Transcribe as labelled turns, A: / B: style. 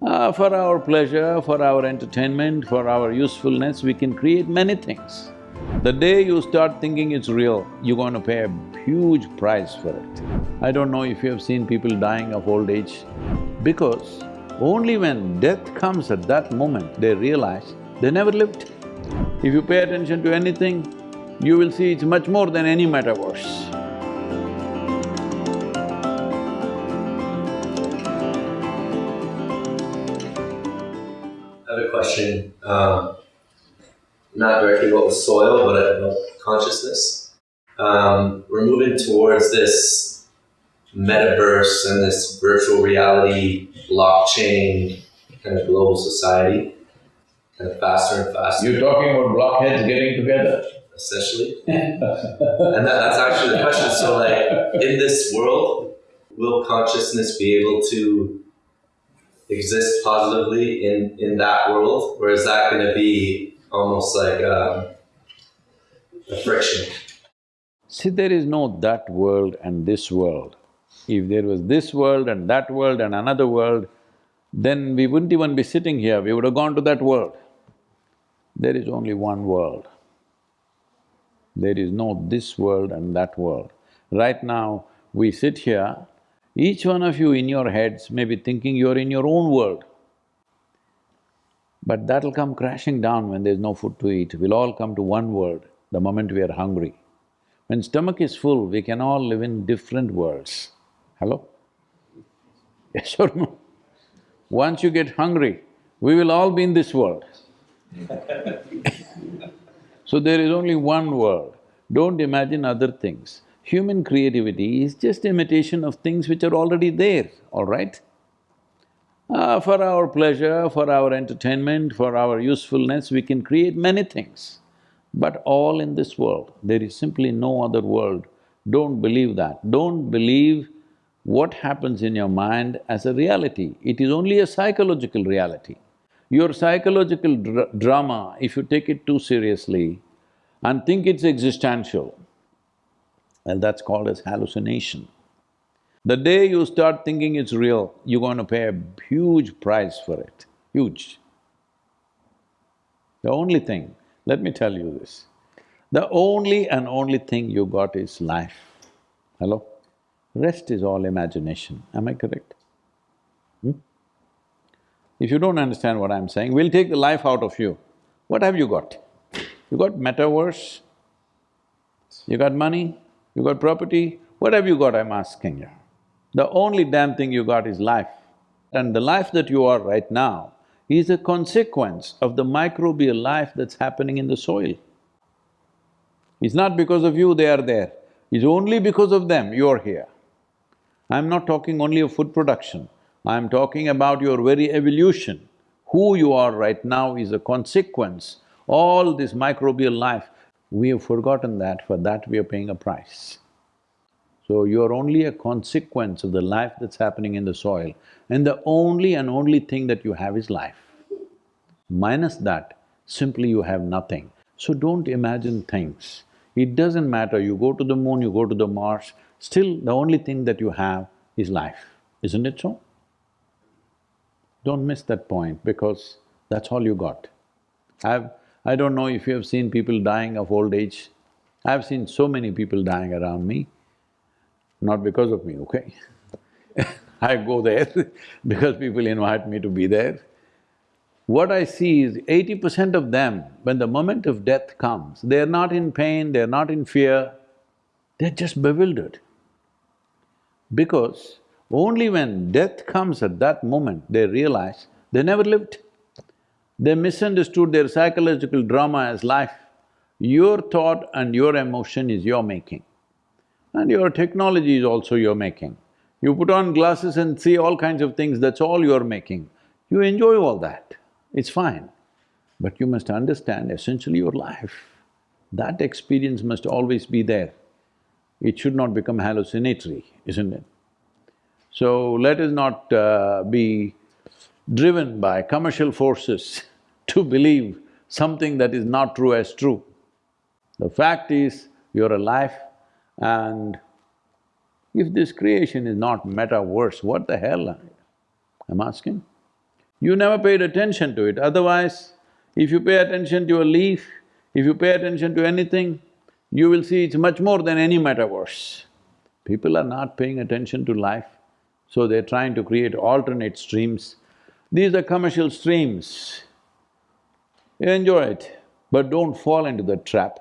A: Uh, for our pleasure, for our entertainment, for our usefulness, we can create many things. The day you start thinking it's real, you're going to pay a huge price for it. I don't know if you have seen people dying of old age, because only when death comes at that moment, they realize they never lived. If you pay attention to anything, you will see it's much more than any metaverse.
B: I have a question, um, not directly about the soil, but about consciousness. Um, we're moving towards this metaverse and this virtual reality, blockchain, kind of global society, kind of faster and faster.
A: You're talking about blockheads getting together?
B: essentially. and that, that's actually the question. So, like, in this world, will consciousness be able to exist positively in, in that world? Or is that going to be almost like um, a friction?
A: See, there is no that world and this world. If there was this world and that world and another world, then we wouldn't even be sitting here, we would have gone to that world. There is only one world. There is no this world and that world. Right now, we sit here, each one of you in your heads may be thinking you're in your own world. But that'll come crashing down when there's no food to eat. We'll all come to one world the moment we are hungry. When stomach is full, we can all live in different worlds. Hello? Yes or no? Once you get hungry, we will all be in this world. So there is only one world, don't imagine other things. Human creativity is just imitation of things which are already there, all right? Uh, for our pleasure, for our entertainment, for our usefulness, we can create many things. But all in this world, there is simply no other world. Don't believe that. Don't believe what happens in your mind as a reality. It is only a psychological reality. Your psychological dr drama, if you take it too seriously and think it's existential, well, that's called as hallucination. The day you start thinking it's real, you're going to pay a huge price for it, huge. The only thing, let me tell you this, the only and only thing you got is life. Hello? Rest is all imagination, am I correct? Hmm? If you don't understand what I'm saying, we'll take the life out of you. What have you got? You got metaverse, you got money, you got property, what have you got, I'm asking you? The only damn thing you got is life. And the life that you are right now is a consequence of the microbial life that's happening in the soil. It's not because of you they are there, it's only because of them you're here. I'm not talking only of food production, I'm talking about your very evolution. Who you are right now is a consequence, all this microbial life, we have forgotten that, for that we are paying a price. So you're only a consequence of the life that's happening in the soil and the only and only thing that you have is life. Minus that, simply you have nothing. So don't imagine things. It doesn't matter, you go to the moon, you go to the Mars, still the only thing that you have is life, isn't it so? Don't miss that point because that's all you got. I've… I don't know if you have seen people dying of old age. I've seen so many people dying around me, not because of me, okay? I go there because people invite me to be there. What I see is eighty percent of them, when the moment of death comes, they're not in pain, they're not in fear, they're just bewildered. Because only when death comes at that moment, they realize they never lived. They misunderstood their psychological drama as life. Your thought and your emotion is your making. And your technology is also your making. You put on glasses and see all kinds of things, that's all you're making. You enjoy all that, it's fine. But you must understand essentially your life. That experience must always be there. It should not become hallucinatory, isn't it? So let us not uh, be driven by commercial forces to believe something that is not true as true. The fact is, you're alive and if this creation is not metaverse, what the hell I'm asking? You never paid attention to it, otherwise, if you pay attention to a leaf, if you pay attention to anything, you will see it's much more than any metaverse. People are not paying attention to life, so they're trying to create alternate streams. These are commercial streams. Enjoy it, but don't fall into the trap.